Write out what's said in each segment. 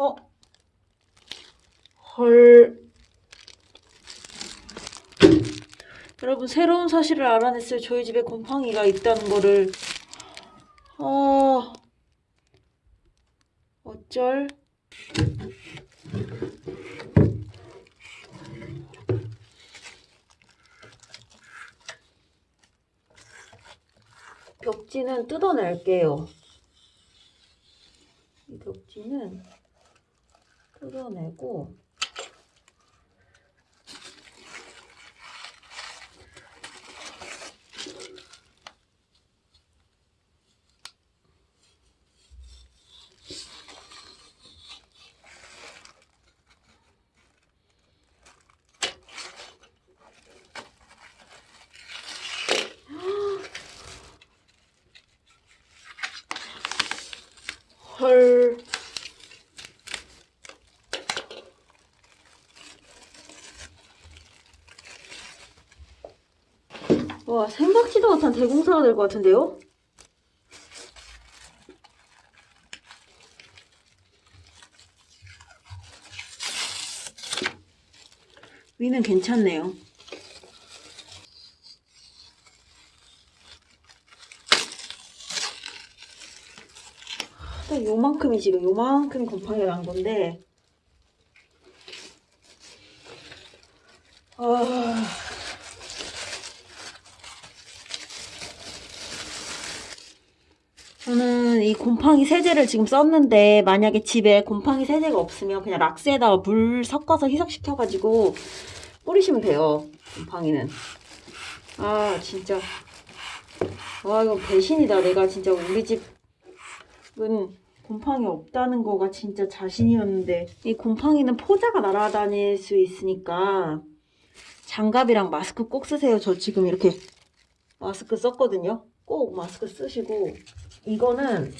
어? 헐. 여러분 새로운 사실을 알아냈어요. 저희 집에 곰팡이가 있다는 거를. 어... 어쩔? 벽지는 뜯어낼게요. 이 벽지는 뜯어내고 헐. 와, 생각지도 못한 대공사가 될 것 같은데요? 위는 괜찮네요. 딱 요만큼이 지금 요만큼이 곰팡이가 난 건데 아... 저는 이 곰팡이 세제를 지금 썼는데 만약에 집에 곰팡이 세제가 없으면 그냥 락스에다가 물 섞어서 희석시켜가지고 뿌리시면 돼요 곰팡이는. 아 진짜. 와 이거 배신이다. 내가 진짜 우리 집은 곰팡이 없다는 거가 진짜 자신이었는데. 이 곰팡이는 포자가 날아다닐 수 있으니까 장갑이랑 마스크 꼭 쓰세요. 저 지금 이렇게 마스크 썼거든요. 꼭 마스크 쓰시고. 이거는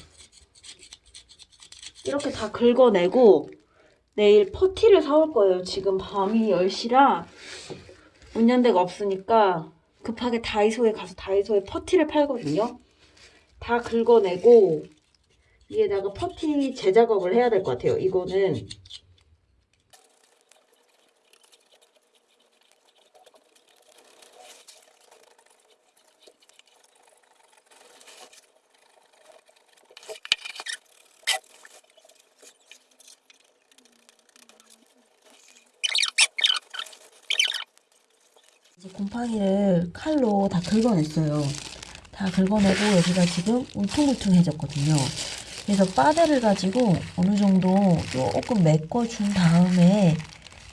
이렇게 다 긁어내고 내일 퍼티를 사올 거예요. 지금 밤이 10시라 운전대가 없으니까 급하게 다이소에 가서 다이소에 퍼티를 팔거든요. 다 긁어내고 위에다가 퍼티 재작업을 해야 될 것 같아요. 이거는 이제 곰팡이를 칼로 다 긁어냈어요. 다 긁어내고 여기가 지금 울퉁불퉁해졌거든요. 그래서 빠데를 가지고 어느 정도 조금 메꿔준 다음에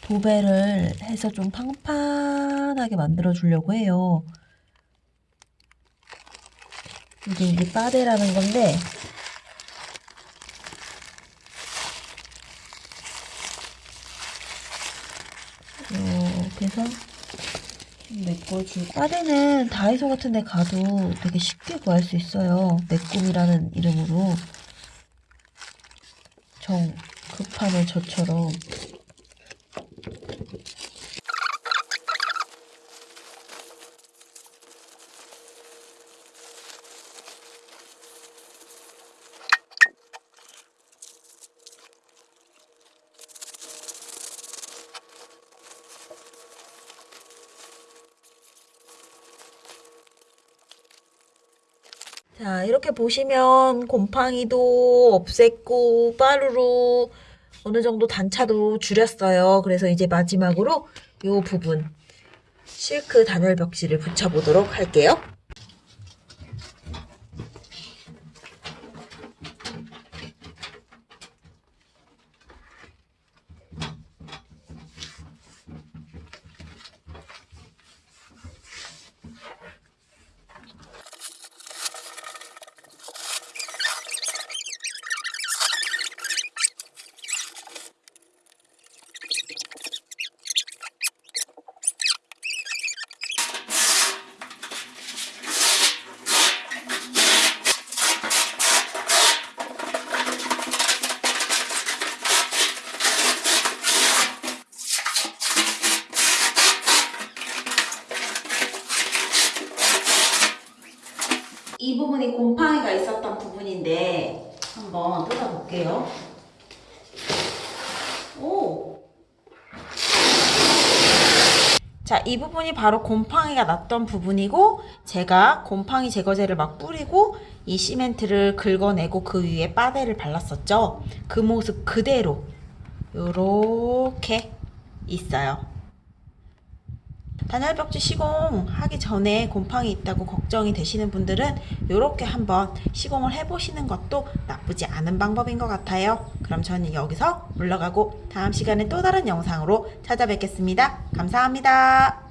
도배를 해서 좀 팡팡하게 만들어 주려고 해요. 이게 이게 빠데라는 건데 이렇게 해서 메꿔주고 빠데는 다이소 같은 데 가도 되게 쉽게 구할 수 있어요. 메꿈이라는 이름으로 정 급하면 저처럼 자 이렇게 보시면 곰팡이도 없앴고 빠루로 어느 정도 단차도 줄였어요. 그래서 이제 마지막으로 이 부분 실크 단열 벽지를 붙여보도록 할게요. 이 부분이 곰팡이가 있었던 부분인데 한번 뜯어볼게요. 오! 자, 이 부분이 바로 곰팡이가 났던 부분이고 제가 곰팡이 제거제를 막 뿌리고 이 시멘트를 긁어내고 그 위에 빠데를 발랐었죠. 그 모습 그대로 이렇게 있어요. 단열벽지 시공하기 전에 곰팡이 있다고 걱정이 되시는 분들은 이렇게 한번 시공을 해보시는 것도 나쁘지 않은 방법인 것 같아요. 그럼 저는 여기서 물러가고 다음 시간에 또 다른 영상으로 찾아뵙겠습니다. 감사합니다.